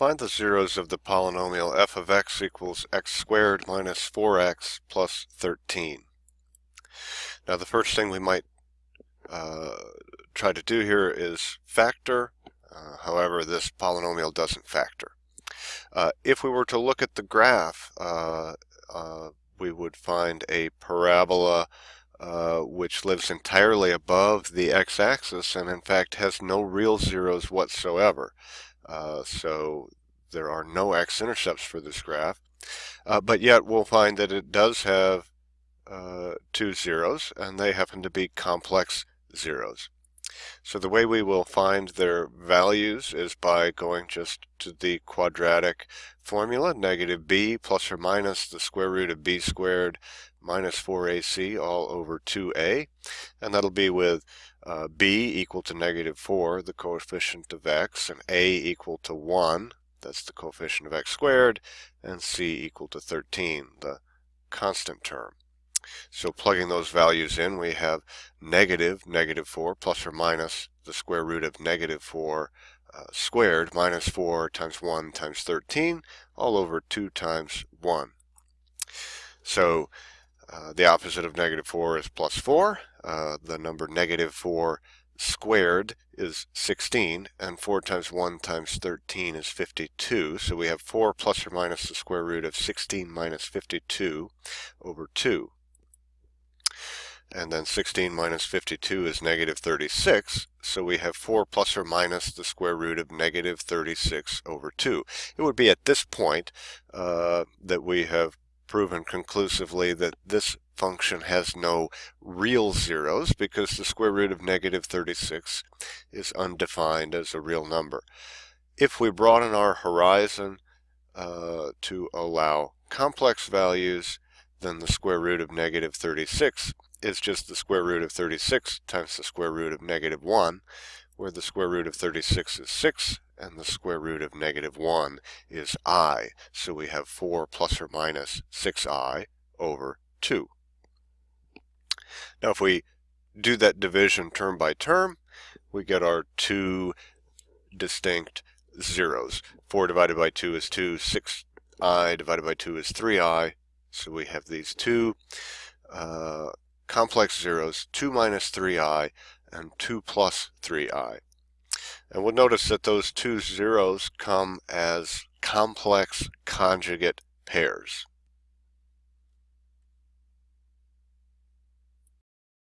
Find the zeros of the polynomial f of x equals x squared minus 4x plus 13. Now the first thing we might uh, try to do here is factor. Uh, however, this polynomial doesn't factor. Uh, if we were to look at the graph, uh, uh, we would find a parabola uh, which lives entirely above the x-axis and in fact has no real zeros whatsoever. Uh, so there are no x-intercepts for this graph. Uh, but yet we'll find that it does have uh, two zeros, and they happen to be complex zeros. So the way we will find their values is by going just to the quadratic formula, negative b plus or minus the square root of b squared minus 4ac all over 2a, and that'll be with uh, b equal to negative 4, the coefficient of x, and a equal to 1, that's the coefficient of x squared, and c equal to 13, the constant term. So plugging those values in, we have negative negative 4 plus or minus the square root of negative 4 uh, squared minus 4 times 1 times 13 all over 2 times 1. So uh, the opposite of negative 4 is plus 4. Uh, the number negative 4 squared is 16, and 4 times 1 times 13 is 52. So we have 4 plus or minus the square root of 16 minus 52 over 2. And then 16 minus 52 is negative 36, so we have 4 plus or minus the square root of negative 36 over 2. It would be at this point uh, that we have proven conclusively that this function has no real zeros because the square root of negative 36 is undefined as a real number. If we broaden our horizon uh, to allow complex values, then the square root of negative 36 is just the square root of 36 times the square root of negative 1, where the square root of 36 is 6 and the square root of negative 1 is i. So we have 4 plus or minus 6i over 2. Now if we do that division term by term, we get our two distinct zeros. 4 divided by 2 is 2, 6i divided by 2 is 3i. So we have these two uh, complex zeros, 2 minus 3i and 2 plus 3i. And we'll notice that those two zeros come as complex conjugate pairs.